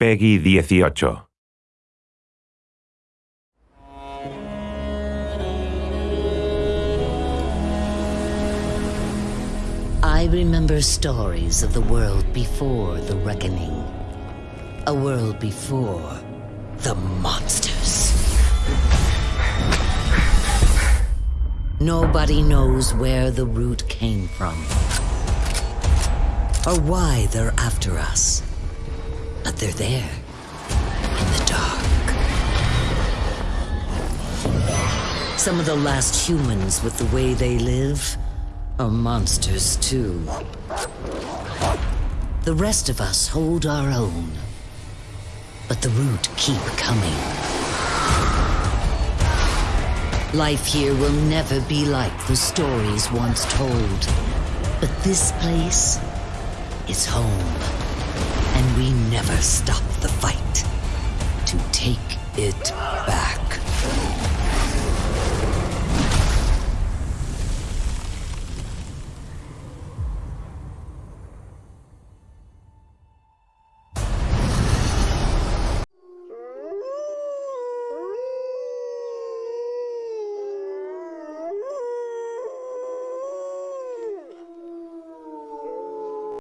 Peggy 18. I remember stories of the world before the reckoning. A world before the monsters. Nobody knows where the root came from. Or why they're after us. But they're there. In the dark. Some of the last humans with the way they live are monsters too. The rest of us hold our own. But the root keep coming. Life here will never be like the stories once told. But this place is home. We never stop the fight to take it back.